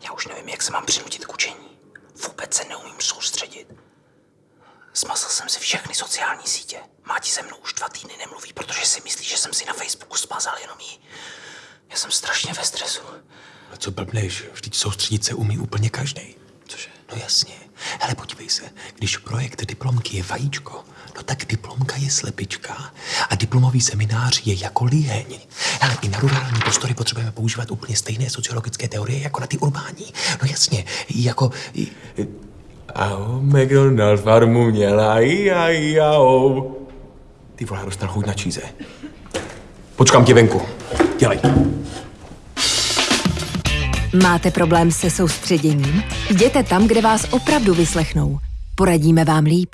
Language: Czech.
Já už nevím, jak se mám přinutit k učení. Vůbec se neumím soustředit. Smazal jsem si všechny sociální sítě. Máti se mnou už dva týdny nemluví, protože si myslí, že jsem si na Facebooku smazal jenom jí. Já jsem strašně ve stresu. A co blbneš? Vždyť soustředit se umí úplně každý. Cože? No jasně. Hele, podívej se, když projekt diplomky je vajíčko, no tak diplomka je slepička a diplomový seminář je jako líheň. Hele, i na rurální prostory potřebujeme používat úplně stejné sociologické teorie jako na ty urbání. No jasně, jako... A McDonald farmu měla i a i a o. Ty vole, dostal chuť na číze. Počkám tě venku. Dělej. Máte problém se soustředěním? Jděte tam, kde vás opravdu vyslechnou. Poradíme vám líp.